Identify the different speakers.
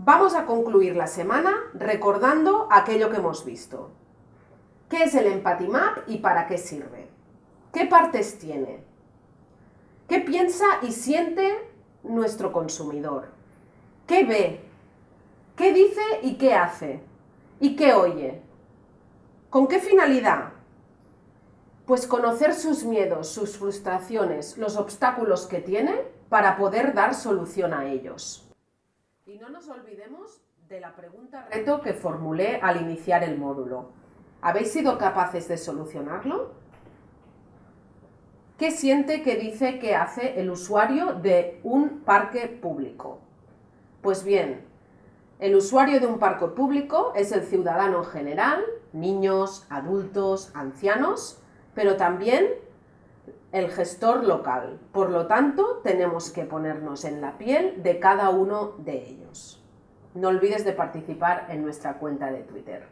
Speaker 1: Vamos a concluir la semana recordando aquello que hemos visto. ¿Qué es el Empathy Map y para qué sirve? ¿Qué partes tiene? ¿Qué piensa y siente nuestro consumidor? ¿Qué ve? ¿Qué dice y qué hace? ¿Y qué oye? ¿Con qué finalidad? Pues conocer sus miedos, sus frustraciones, los obstáculos que tiene para poder dar solución a ellos. Y no nos olvidemos de la pregunta reto que formulé al iniciar el módulo. ¿Habéis sido capaces de solucionarlo? ¿Qué siente, qué dice, qué hace el usuario de un parque público? Pues bien, el usuario de un parque público es el ciudadano en general, niños, adultos, ancianos, pero también el gestor local. Por lo tanto, tenemos que ponernos en la piel de cada uno de ellos. No olvides de participar en nuestra cuenta de Twitter.